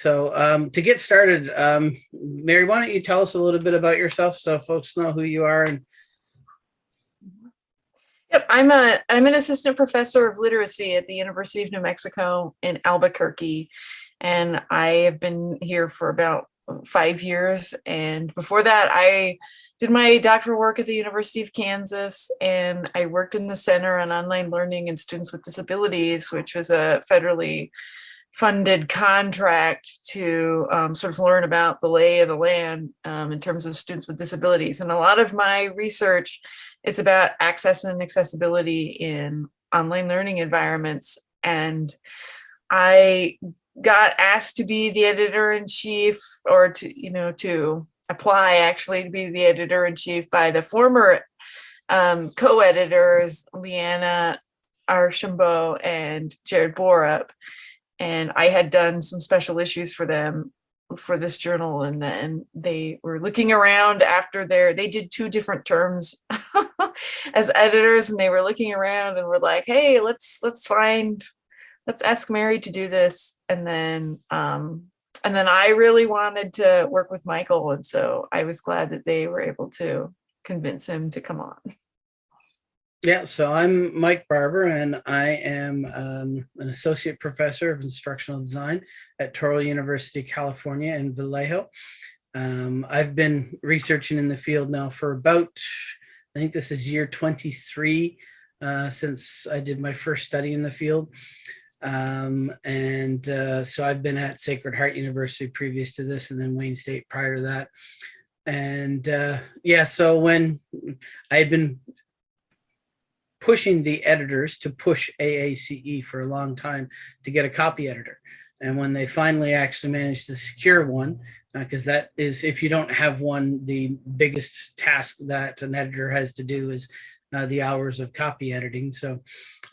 So um, to get started, um, Mary, why don't you tell us a little bit about yourself so folks know who you are and Yep, I'm a I'm an assistant professor of literacy at the University of New Mexico in Albuquerque, and I have been here for about five years. And before that, I did my doctoral work at the University of Kansas, and I worked in the Center on Online Learning and Students with Disabilities, which was a federally funded contract to um, sort of learn about the lay of the land um, in terms of students with disabilities. And a lot of my research is about access and accessibility in online learning environments. And I got asked to be the editor in chief or to, you know, to apply actually to be the editor in chief by the former um, co-editors, Leanna Archambault and Jared Borup and I had done some special issues for them for this journal and then they were looking around after their they did two different terms as editors and they were looking around and were like hey let's let's find let's ask Mary to do this and then um and then I really wanted to work with Michael and so I was glad that they were able to convince him to come on. Yeah, so I'm Mike Barbour and I am um, an associate professor of instructional design at Touro University, California in Vallejo. Um, I've been researching in the field now for about, I think this is year 23 uh, since I did my first study in the field. Um, and uh, so I've been at Sacred Heart University previous to this and then Wayne State prior to that. And uh, yeah, so when I had been pushing the editors to push AACE for a long time to get a copy editor. And when they finally actually managed to secure one, because uh, that is, if you don't have one, the biggest task that an editor has to do is uh, the hours of copy editing. So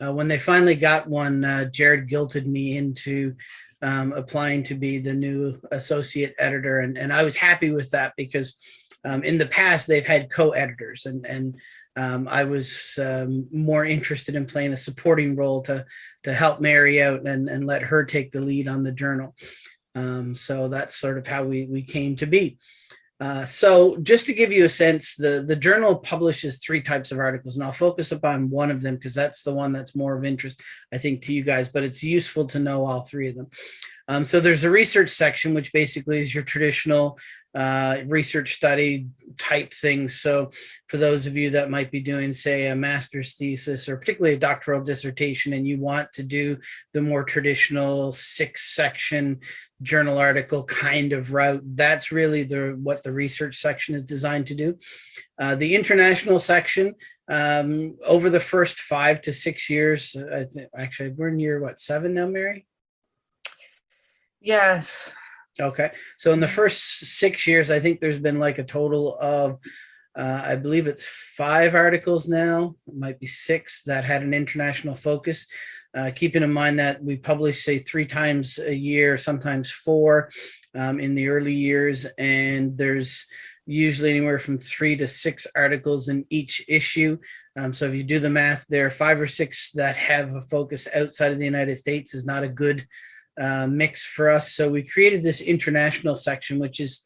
uh, when they finally got one, uh, Jared guilted me into um, applying to be the new associate editor. And, and I was happy with that because um, in the past they've had co-editors and, and um, I was um, more interested in playing a supporting role to to help Mary out and, and let her take the lead on the journal. Um, so that's sort of how we, we came to be. Uh, so just to give you a sense, the, the journal publishes three types of articles, and I'll focus upon one of them because that's the one that's more of interest, I think, to you guys, but it's useful to know all three of them. Um, so there's a research section, which basically is your traditional uh, research study type things. So for those of you that might be doing, say, a master's thesis or particularly a doctoral dissertation, and you want to do the more traditional six section journal article kind of route, that's really the what the research section is designed to do. Uh, the international section, um, over the first five to six years, I actually we're in year, what, seven now, Mary? Yes. Okay, so in the first six years, I think there's been like a total of, uh, I believe it's five articles now, it might be six that had an international focus. Uh, keeping in mind that we publish say three times a year, sometimes four um, in the early years, and there's usually anywhere from three to six articles in each issue. Um, so if you do the math, there are five or six that have a focus outside of the United States is not a good uh, mix for us. So we created this international section, which is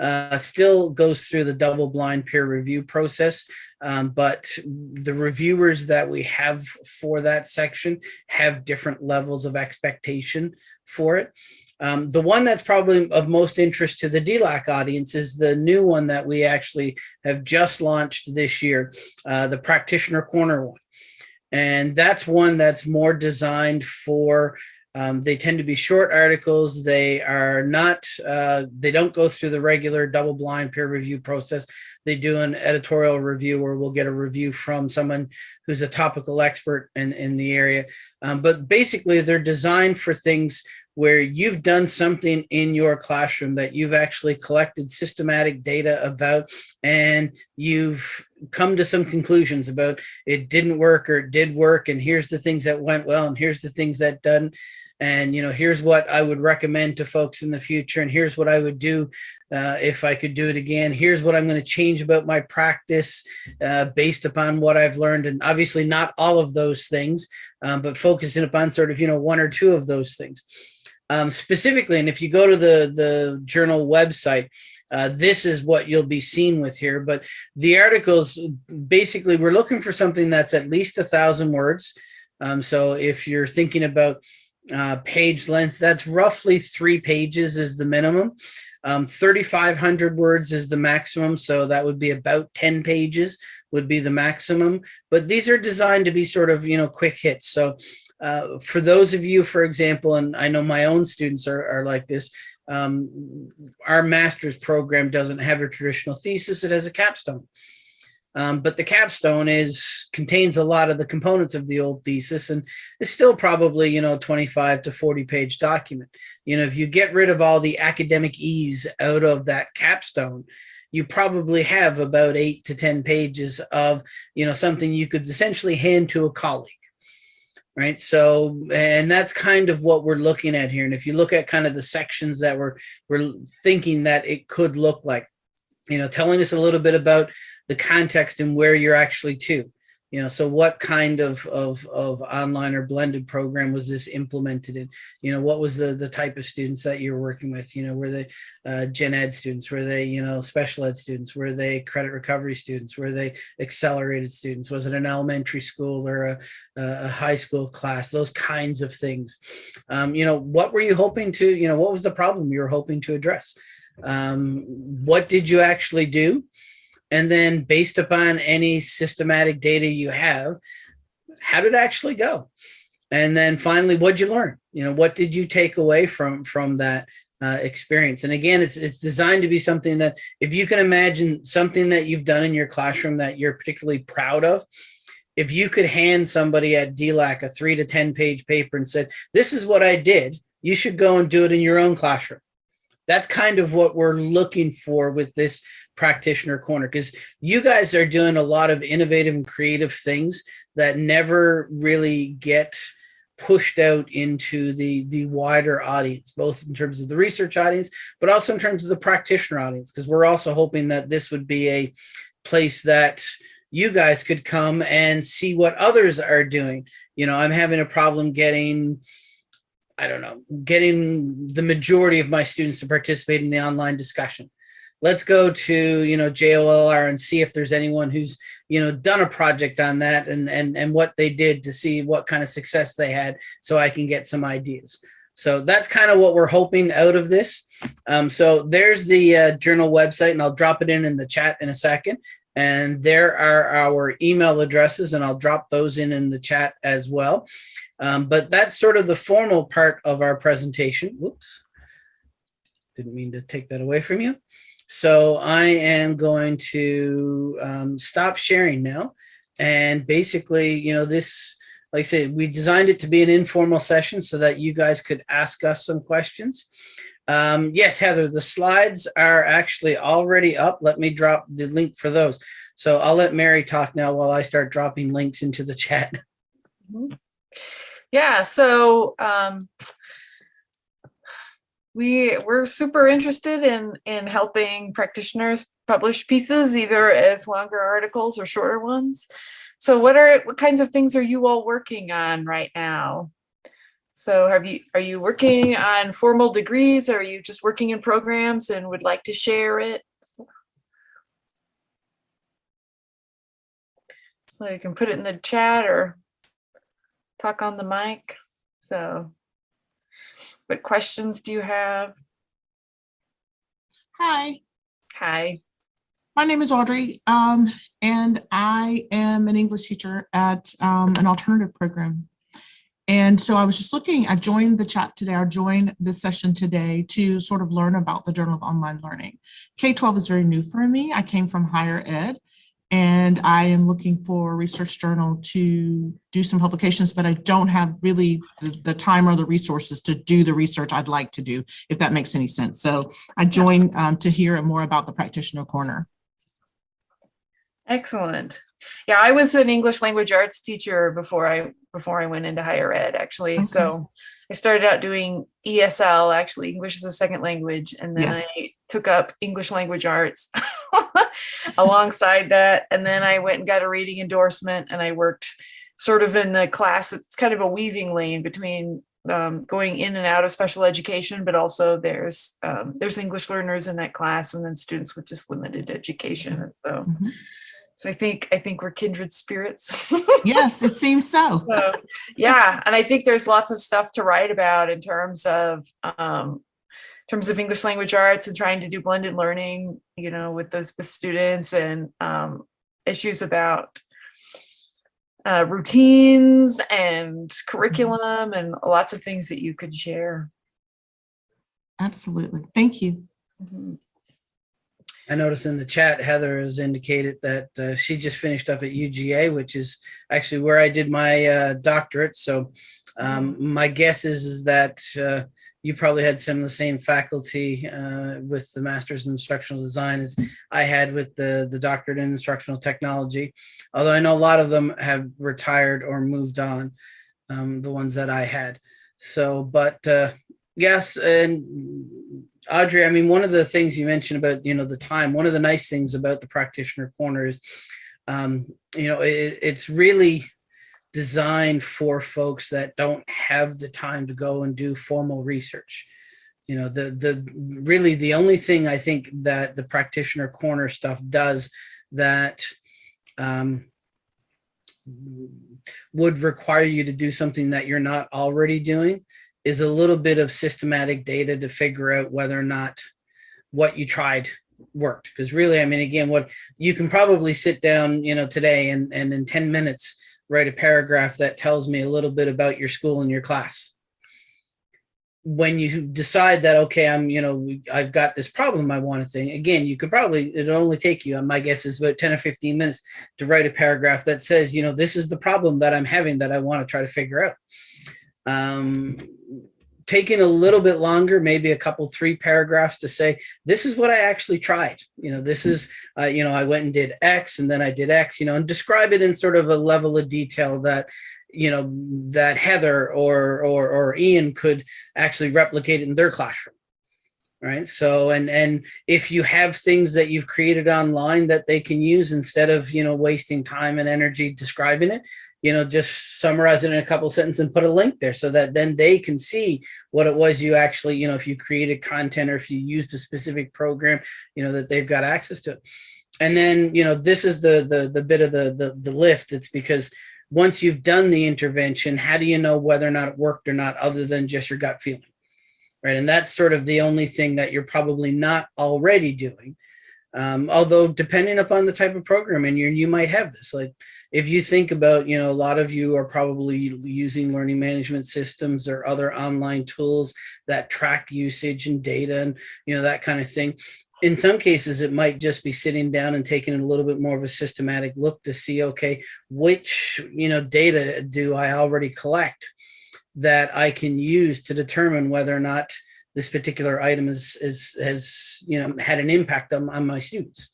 uh, still goes through the double blind peer review process. Um, but the reviewers that we have for that section have different levels of expectation for it. Um, the one that's probably of most interest to the DLAC audience is the new one that we actually have just launched this year, uh, the Practitioner Corner one. And that's one that's more designed for um, they tend to be short articles. They are not, uh, they don't go through the regular double blind peer review process. They do an editorial review where we'll get a review from someone who's a topical expert in, in the area. Um, but basically they're designed for things where you've done something in your classroom that you've actually collected systematic data about and you've come to some conclusions about it didn't work or it did work and here's the things that went well and here's the things that done and you know here's what I would recommend to folks in the future and here's what I would do uh, if I could do it again here's what I'm going to change about my practice uh, based upon what I've learned and obviously not all of those things um, but focusing upon sort of you know one or two of those things um, specifically, and if you go to the, the journal website, uh, this is what you'll be seen with here. But the articles, basically, we're looking for something that's at least a thousand words. Um, so if you're thinking about uh, page length, that's roughly three pages is the minimum. Um, 3,500 words is the maximum. So that would be about 10 pages would be the maximum. But these are designed to be sort of, you know, quick hits. So uh, for those of you, for example, and I know my own students are, are like this, um, our master's program doesn't have a traditional thesis, it has a capstone. Um, but the capstone is contains a lot of the components of the old thesis and is still probably, you know, 25 to 40 page document. You know, if you get rid of all the academese out of that capstone, you probably have about eight to 10 pages of, you know, something you could essentially hand to a colleague right? So, and that's kind of what we're looking at here. And if you look at kind of the sections that we're, we're thinking that it could look like, you know, telling us a little bit about the context and where you're actually to you know so what kind of of of online or blended program was this implemented in? You know what was the the type of students that you're working with? You know were they uh, gen ed students? Were they you know special ed students? Were they credit recovery students? Were they accelerated students? Was it an elementary school or a, a high school class? Those kinds of things. Um, you know what were you hoping to you know what was the problem you were hoping to address? Um, what did you actually do and then based upon any systematic data you have, how did it actually go? And then finally, what'd you learn? You know, what did you take away from from that uh, experience? And again, it's it's designed to be something that if you can imagine something that you've done in your classroom that you're particularly proud of, if you could hand somebody at DLAC a three to 10 page paper and said, this is what I did, you should go and do it in your own classroom. That's kind of what we're looking for with this practitioner corner because you guys are doing a lot of innovative and creative things that never really get pushed out into the the wider audience both in terms of the research audience but also in terms of the practitioner audience because we're also hoping that this would be a place that you guys could come and see what others are doing. You know i'm having a problem getting i don't know getting the majority of my students to participate in the online discussion let's go to you know JOLR and see if there's anyone who's you know done a project on that and and and what they did to see what kind of success they had so I can get some ideas. So that's kind of what we're hoping out of this. Um, so there's the uh, journal website and I'll drop it in in the chat in a second. And there are our email addresses and I'll drop those in in the chat as well. Um, but that's sort of the formal part of our presentation. Whoops. Didn't mean to take that away from you. So I am going to um, stop sharing now. And basically, you know, this, like I said, we designed it to be an informal session so that you guys could ask us some questions. Um, yes, Heather, the slides are actually already up. Let me drop the link for those. So I'll let Mary talk now while I start dropping links into the chat. Yeah, so um, we we're super interested in in helping practitioners publish pieces either as longer articles or shorter ones so what are what kinds of things are you all working on right now? So have you are you working on formal degrees? Or are you just working in programs and would like to share it? So you can put it in the chat or talk on the mic. So what questions do you have? Hi, Hi. My name is Audrey, um, and I am an English teacher at um, an alternative program. And so I was just looking, I joined the chat today, I joined this session today to sort of learn about the Journal of Online Learning. K-12 is very new for me. I came from higher ed and I am looking for a research journal to do some publications, but I don't have really the, the, time or the resources to do the research I'd like to do, if that makes any sense. So I joined um, to hear more about the practitioner corner. Excellent. Yeah, I was an English language arts teacher before I before I went into higher ed actually. Okay. So I started out doing ESL, actually English as a second language, and then yes. I took up English language arts alongside that. And then I went and got a reading endorsement and I worked sort of in the class. It's kind of a weaving lane between um, going in and out of special education, but also there's um, there's English learners in that class, and then students with just limited education. And so, Mhm. So I think I think we're kindred spirits. Yes, it seems so. So, yeah, and I think there's lots of stuff to write about in terms of um, in terms of English language arts and trying to do blended learning, you know, with those with students and um, issues about uh, routines and curriculum and lots of things that you could share. Absolutely. Thank you. Mhm. I noticed in the chat, Heather has indicated that uh, she just finished up at UGA, which is actually where I did my uh, doctorate. So um, my guess is, is that uh, you probably had some of the same faculty uh, with the Master's in Instructional Design as I had with the, the doctorate in Instructional Technology. Although I know a lot of them have retired or moved on, um, the ones that I had. So, but uh, yes, and Audrey, I mean, one of the things you mentioned about, you know, the time, one of the nice things about the practitioner corner is, um, you know, it, it's really designed for folks that don't have the time to go and do formal research. You know, the, the, really the only thing I think that the practitioner corner stuff does that, um, would require you to do something that you're not already doing is a little bit of systematic data to figure out whether or not what you tried worked. Because really, I mean, again, what you can probably sit down, you know, today and, and in 10 minutes, write a paragraph that tells me a little bit about your school and your class. When you decide that, okay, I'm, you know, I've got this problem I want to think, again, you could probably, it'll only take you, my guess is about 10 or 15 minutes to write a paragraph that says, you know, this is the problem that I'm having that I want to try to figure out. Um, taking a little bit longer, maybe a couple, three paragraphs to say, this is what I actually tried. You know, this is, uh, you know, I went and did X and then I did X, you know, and describe it in sort of a level of detail that, you know, that Heather or, or, or Ian could actually replicate it in their classroom. Right. So, and, and if you have things that you've created online that they can use instead of, you know, wasting time and energy describing it, you know, just summarize it in a couple sentences and put a link there so that then they can see what it was you actually, you know, if you created content or if you used a specific program, you know, that they've got access to it. And then, you know, this is the the the bit of the the, the lift. It's because once you've done the intervention, how do you know whether or not it worked or not, other than just your gut feeling? Right. And that's sort of the only thing that you're probably not already doing. Um, although depending upon the type of program and you you might have this like if you think about you know a lot of you are probably using learning management systems or other online tools that track usage and data and you know that kind of thing. In some cases it might just be sitting down and taking a little bit more of a systematic look to see okay which you know data do i already collect that i can use to determine whether or not this particular item is, is has you know had an impact on, on my students.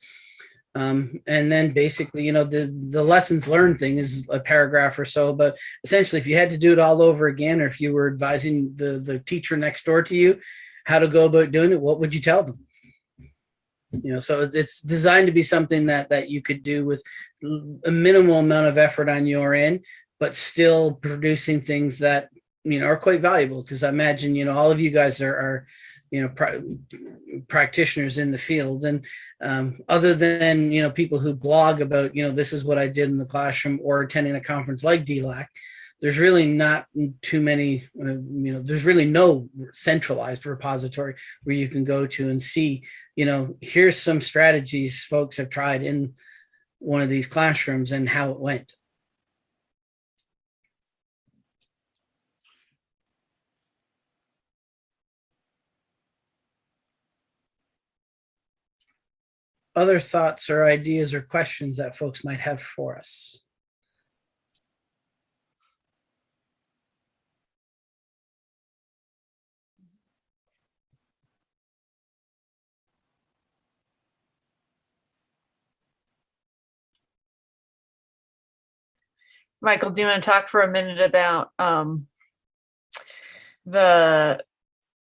Um, and then basically, you know, the, the lessons learned thing is a paragraph or so, but essentially if you had to do it all over again, or if you were advising the, the teacher next door to you, how to go about doing it, what would you tell them? You know, so it's designed to be something that, that you could do with a minimal amount of effort on your end, but still producing things that you know, are quite valuable because I imagine, you know, all of you guys are, are you know, pra practitioners in the field. And um, other than, you know, people who blog about, you know, this is what I did in the classroom or attending a conference like DLAC, there's really not too many, uh, you know, there's really no centralized repository where you can go to and see, you know, here's some strategies folks have tried in one of these classrooms and how it went. Other thoughts or ideas or questions that folks might have for us? Michael, do you want to talk for a minute about um, the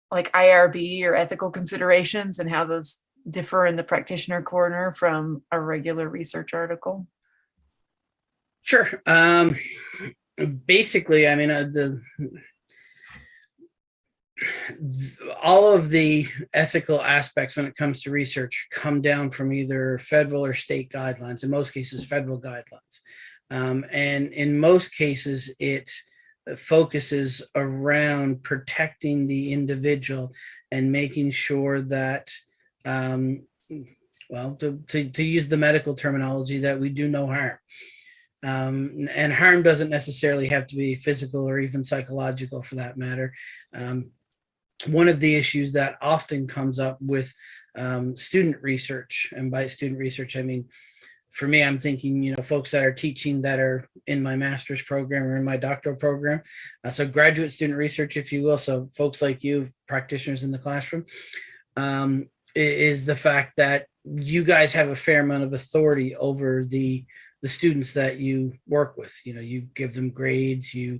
like IRB or ethical considerations and how those differ in the practitioner corner from a regular research article? Sure. Um, basically, I mean, uh, the th- all of the ethical aspects when it comes to research come down from either federal or state guidelines, in most cases, federal guidelines. Um, and in most cases, it focuses around protecting the individual and making sure that, um, well, to, to, to use the medical terminology, that we do no harm. Um, and harm doesn't necessarily have to be physical or even psychological for that matter. Um, one of the issues that often comes up with um, student research, and by student research, I mean, for me, I'm thinking, you know, folks that are teaching that are in my master's program or in my doctoral program. Uh, so graduate student research, if you will. So folks like you, practitioners in the classroom, um, is the fact that you guys have a fair amount of authority over the the students that you work with. You know, you give them grades, you,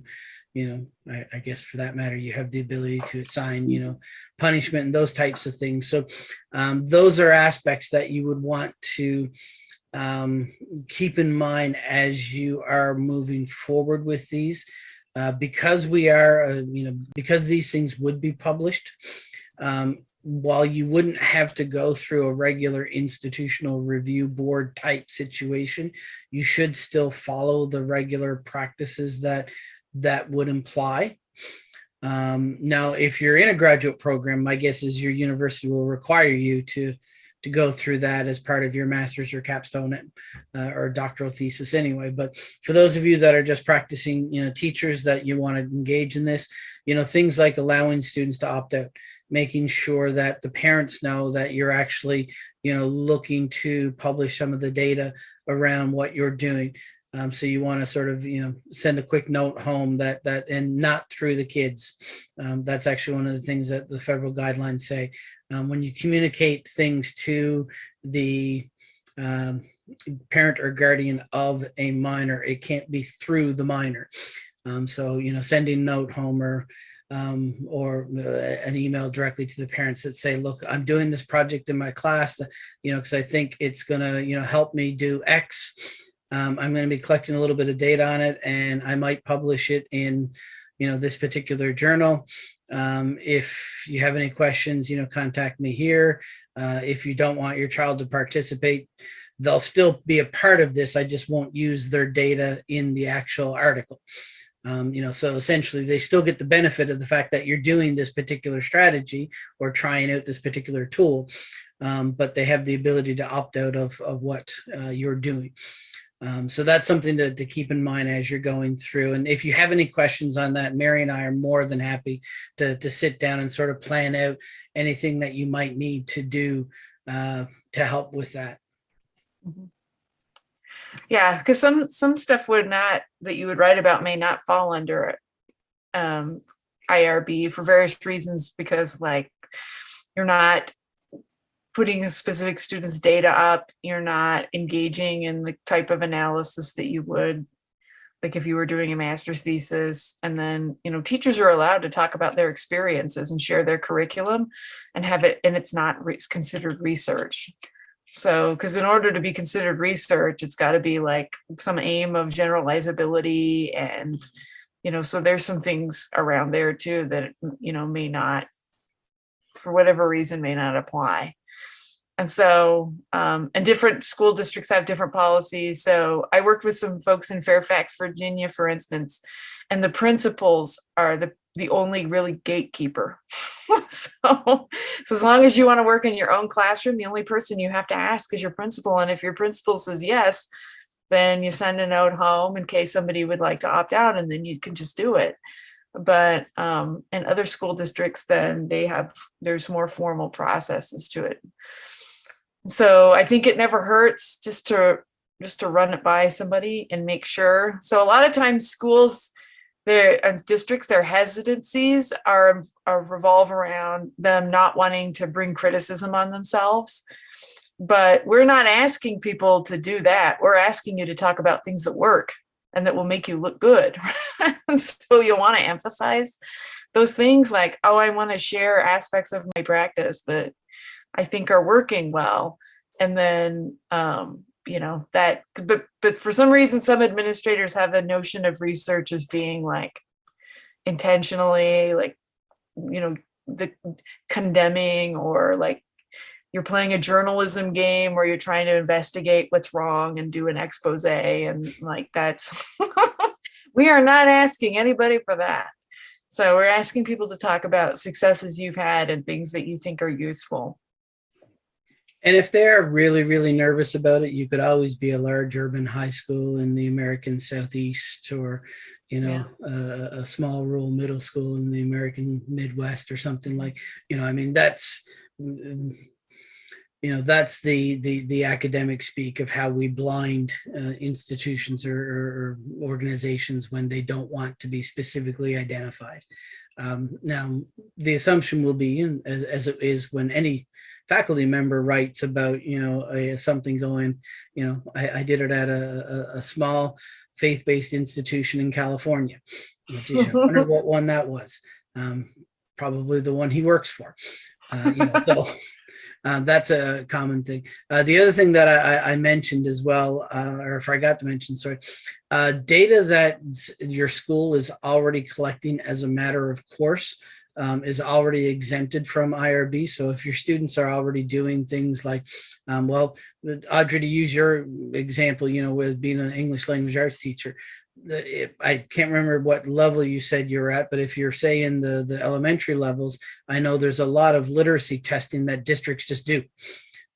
you know, I, I guess for that matter, you have the ability to assign, you know, punishment and those types of things. So um, those are aspects that you would want to um, keep in mind as you are moving forward with these. Uh, because we are, uh, you know, because these things would be published, um, while you wouldn't have to go through a regular institutional review board type situation, you should still follow the regular practices that that would imply. Um, now, if you're in a graduate program, my guess is your university will require you to to go through that as part of your master's or capstone uh, or doctoral thesis anyway. But for those of you that are just practicing, you know, teachers that you want to engage in this, you know, things like allowing students to opt out, making sure that the parents know that you're actually, you know, looking to publish some of the data around what you're doing. Um, so you want to sort of, you know, send a quick note home that that and not through the kids. Um, that's actually one of the things that the federal guidelines say. Um, when you communicate things to the um, parent or guardian of a minor, it can't be through the minor. Um, so, you know, sending note home or um, or uh, an email directly to the parents that say, look, I'm doing this project in my class, you know, because I think it's going to, you know, help me do X. Um, I'm going to be collecting a little bit of data on it and I might publish it in, you know, this particular journal. Um, if you have any questions, you know, contact me here. Uh, if you don't want your child to participate, they'll still be a part of this. I just won't use their data in the actual article. Um, you know, so essentially they still get the benefit of the fact that you're doing this particular strategy or trying out this particular tool, um, but they have the ability to opt out of, of what uh, you're doing. Um, so that's something to, to keep in mind as you're going through. And if you have any questions on that, Mary and I are more than happy to, to sit down and sort of plan out anything that you might need to do uh, to help with that. Yeah, because some some stuff would not that you would write about may not fall under um, IRB for various reasons because like you're not putting a specific student's data up, you're not engaging in the type of analysis that you would like if you were doing a master's thesis. And then you know teachers are allowed to talk about their experiences and share their curriculum and have it and it's not re considered research so, because in order to be considered research, it's got to be like some aim of generalizability and, you know, so there's some things around there too that, you know, may not, for whatever reason, may not apply. And so, um, and different school districts have different policies. So I worked with some folks in Fairfax, Virginia, for instance, and the principals are the, the only really gatekeeper. so, so as long as you want to work in your own classroom, the only person you have to ask is your principal. And if your principal says yes, then you send a note home in case somebody would like to opt out and then you can just do it. But um, in other school districts, then they have, there's more formal processes to it. So I think it never hurts just to just to run it by somebody and make sure. So a lot of times schools, their uh, districts, their hesitancies are, are revolve around them not wanting to bring criticism on themselves. But we're not asking people to do that. We're asking you to talk about things that work and that will make you look good. so you want to emphasize those things like, oh, I want to share aspects of my practice that I think are working well. And then, um, you know, that, but, but for some reason, some administrators have a notion of research as being like intentionally, like, you know, the condemning or like you're playing a journalism game where you're trying to investigate what's wrong and do an expose and like that's we are not asking anybody for that. So we're asking people to talk about successes you've had and things that you think are useful And if they're really, really nervous about it, you could always be a large urban high school in the American Southeast or, you know, a, a small rural middle school in the American Midwest or something like, you know, I mean, that's, you know, that's the, the, the academic speak of how we blind uh, institutions or, or or organizations when they don't want to be specifically identified. Um, now, the assumption will be, as, as it is when any faculty member writes about, you know, a, something going, you know, I, I did it at a, a, a small faith-based institution in California. You know, geez, I wonder what one that was. Um, probably the one he works for. Uh, you know, so uh, that's a common thing. Uh, the other thing that I, I- I mentioned as well, uh, or forgot to mention, sorry, uh, data that your school is already collecting as a matter of course um, is already exempted from IRB. So if your students are already doing things like, um, well, Audrey, to use your example, you know, with being an English language arts teacher, I can't remember what level you said you're at, but if you're saying the, the elementary levels, I know there's a lot of literacy testing that districts just do.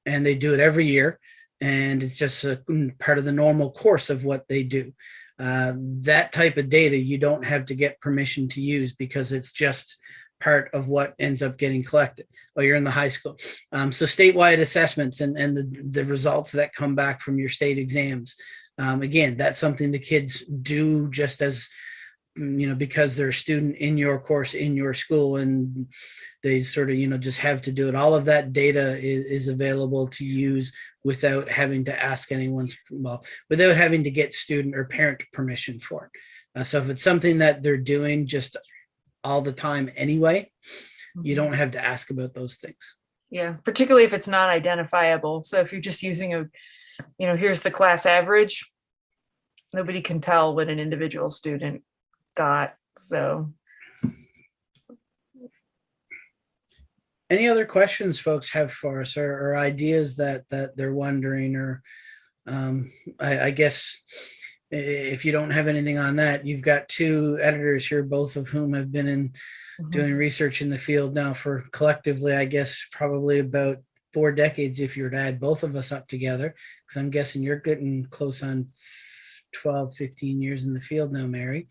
And they do it every year. And it's just a mm, part of the normal course of what they do. Uh, that type of data you don't have to get permission to use because it's just part of what ends up getting collected while you're in the high school. Um, so statewide assessments and, and the, the results that come back from your state exams. Um, again, that's something the kids do just as, mm, you know, because they're a student in your course, in your school, and they sort of, you know, just have to do it. All of that data is, is available to use without having to ask anyone's, well, without having to get student or parent permission for it. Uh, so if it's something that they're doing just all the time anyway, you don't have to ask about those things. Yeah, particularly if it's not identifiable. So if you're just using a, you know, here's the class average, nobody can tell what an individual student got. So Any other questions folks have for us or, or ideas that, that they're wondering or um, I, I guess if you don't have anything on that, you've got two editors here, both of whom have been in mhm. doing research in the field now for collectively, I guess, probably about four decades if you were to add both of us up together. Because I'm guessing you're getting close on 12, 15 years in the field now, Mary.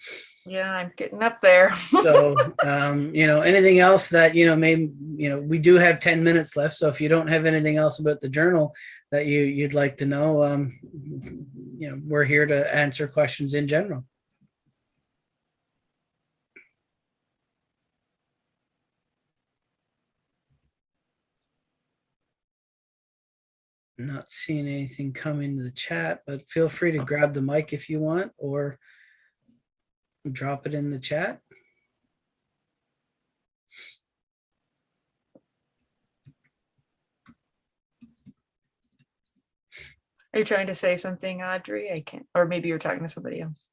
yeah, I'm getting up there. So, um, you know, anything else that, you know, maybe, you know, we do have 10 minutes left. So if you don't have anything else about the journal that you, you'd like to know, um, you know, we're here to answer questions in general. Not seeing anything come into the chat, but feel free to oh. grab the mic if you want, or drop it in the chat. Are you trying to say something, Audrey? I can't, or maybe you're talking to somebody else.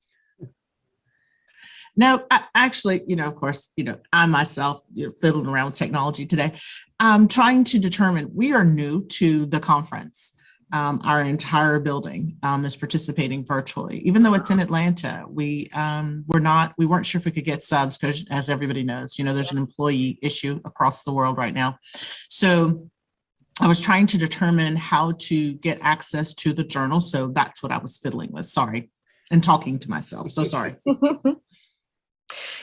No, I, actually, you know, of course, you know, I myself you know, fiddling around with technology today. I'm trying to determine, we are new to the conference. Um, our entire building um, is participating virtually, even though it's in Atlanta. We um, we're not, we weren't sure if we could get subs because as everybody knows, you know, there's an employee issue across the world right now. So I was trying to determine how to get access to the journal. So that's what I was fiddling with. Sorry. And talking to myself. So sorry.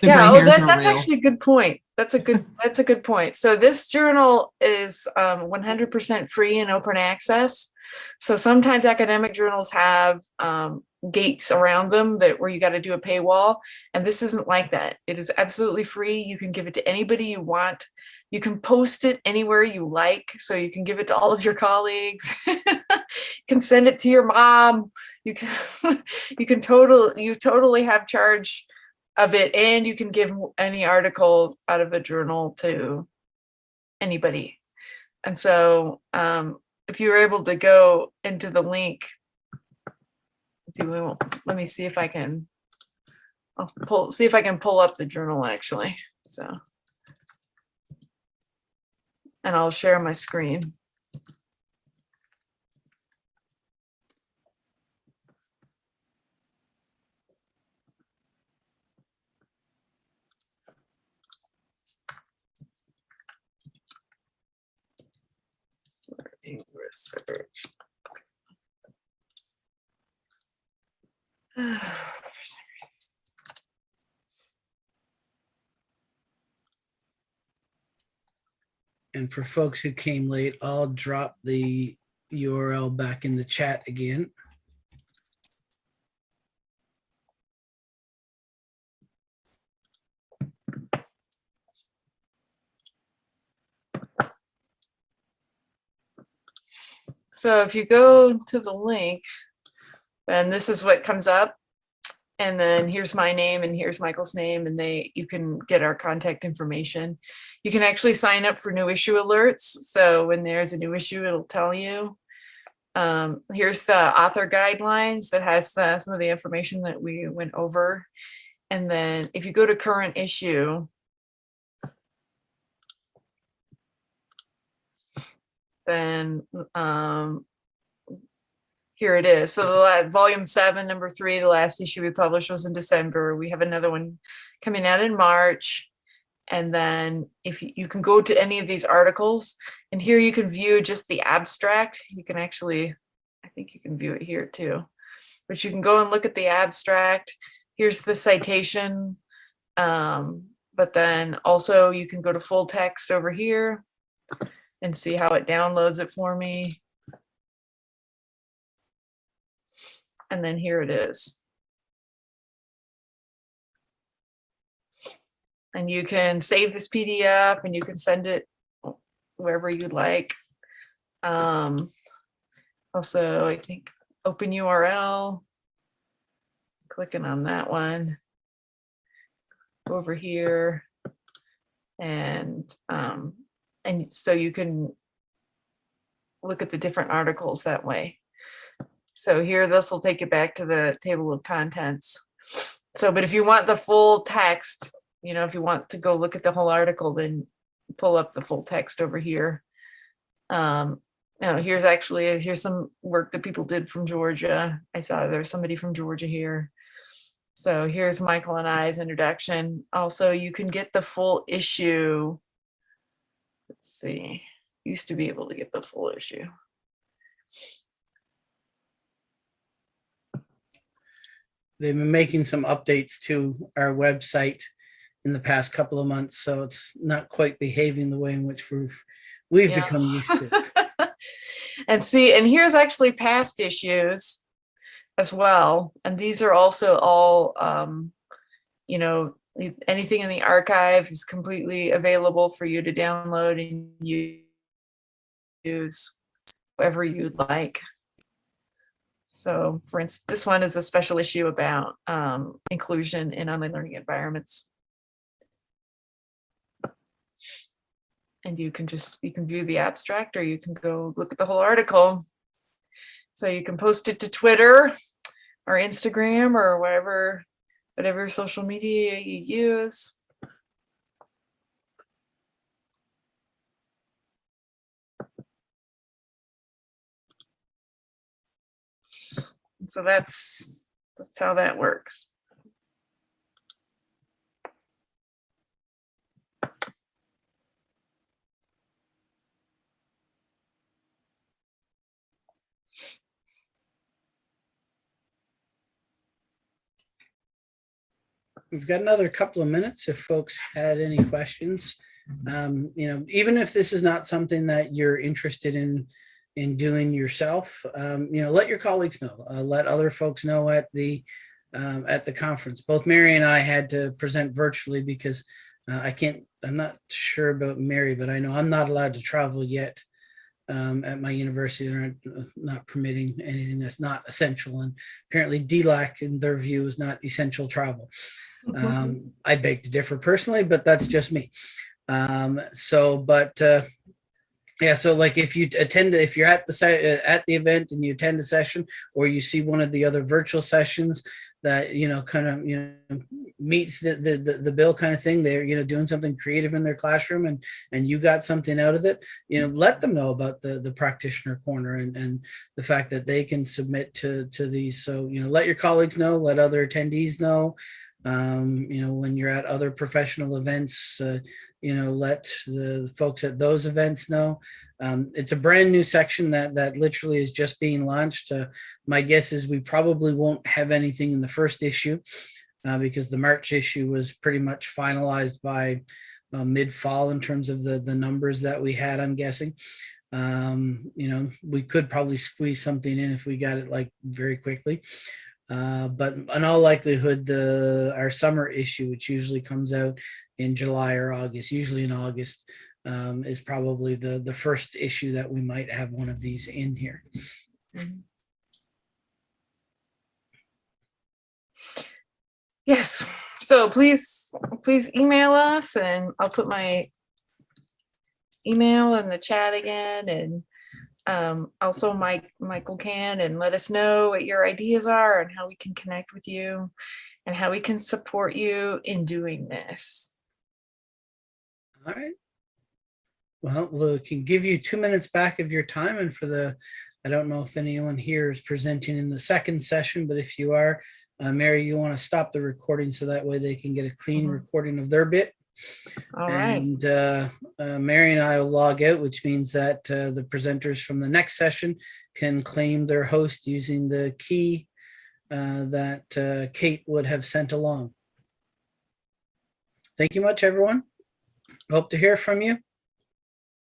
The yeah, gray oh, that, that's real. actually a good point. That's a good that's a good point. So this journal is um, 100% free and open access. So sometimes academic journals have um, gates around them that where you got to do a paywall, and this isn't like that. It is absolutely free. You can give it to anybody you want. You can post it anywhere you like. So you can give it to all of your colleagues. you can send it to your mom. You can you can total you totally have charge of it and you can give any article out of a journal to anybody and so um, if you were able to go into the link do we, let me see if i can I'll pull see if i can pull up the journal actually so And I'll share my screen. Learning research. And for folks who came late, I'll drop the URL back in the chat again. So if you go to the link, and this is what comes up. And then here's my name and here's Michael's name and they, you can get our contact information. You can actually sign up for new issue alerts. So when there's a new issue, it'll tell you. Um, here's the author guidelines that has the, some of the information that we went over. And then if you go to current issue, then um, here it is. So the la- volume seven, number three, the last issue we published was in December. We have another one coming out in March. And then if you, you can go to any of these articles and here you can view just the abstract. You can actually, I think you can view it here too. But you can go and look at the abstract. Here's the citation. Um, but then also you can go to full text over here and see how it downloads it for me. And then here it is. And you can save this PDF and you can send it wherever you'd like. Um, also, I think open URL. Clicking on that one. Over here. And um, and so you can look at the different articles that way. So here, this will take you back to the table of contents. So, but if you want the full text, you know, if you want to go look at the whole article, then pull up the full text over here. Um, now here's actually, here's some work that people did from Georgia. I saw there's somebody from Georgia here. So here's Michael and I's introduction. Also, you can get the full issue let's see, used to be able to get the full issue. They've been making some updates to our website in the past couple of months, so it's not quite behaving the way in which we've we've Yeah. become used to. and see, and here's actually past issues as well. And these are also all, um, you know, anything in the archive is completely available for you to download and use whatever you'd like. So for instance, this one is a special issue about um, inclusion in online learning environments. And you can just, you can view the abstract or you can go look at the whole article. So you can post it to Twitter or Instagram or whatever, whatever social media you use. So that's, that's how that works. We've got another couple of minutes if folks had any questions. Um, you know, even if this is not something that you're interested in in doing yourself, um, you know, let your colleagues know. Uh, let other folks know at the um, at the conference. Both Mary and I had to present virtually because uh, I can't. I'm not sure about Mary, but I know I'm not allowed to travel yet. Um, at my university, they're not, not permitting anything that's not essential, and apparently DLAC, in their view, is not essential travel. Um, I beg to differ personally, but that's just me. Um, so, but uh, Yeah, so like if you attend, if you're at the at the event and you attend a session, or you see one of the other virtual sessions that, you know, kind of, you know, meets the, the, the, the bill kind of thing, they're, you know, doing something creative in their classroom and, and you got something out of it, you know, let them know about the, the practitioner corner and, and the fact that they can submit to, to these. So, you know, let your colleagues know, let other attendees know, um, you know, when you're at other professional events, uh, you know, let the folks at those events know. Um, it's a brand new section that that literally is just being launched. Uh, my guess is we probably won't have anything in the first issue uh, because the March issue was pretty much finalized by uh, mid-fall in terms of the the numbers that we had. I'm guessing. Um, you know, we could probably squeeze something in if we got it like very quickly. Uh, but in all likelihood, the our summer issue, which usually comes out in July or August, usually in August, um, is probably the the first issue that we might have one of these in here. Yes, so please, please email us and I'll put my email in the chat again and um, also Mike, Michael can and let us know what your ideas are and how we can connect with you and how we can support you in doing this. All right. Well, we can give you two minutes back of your time and for the, I don't know if anyone here is presenting in the second session, but if you are, uh, Mary, you want to stop the recording so that way they can get a clean Mhm. recording of their bit. All right, And uh, uh, Mary and I will log out, which means that uh, the presenters from the next session can claim their host using the key that Kate would have sent along. Thank you much, everyone. Hope to hear from you.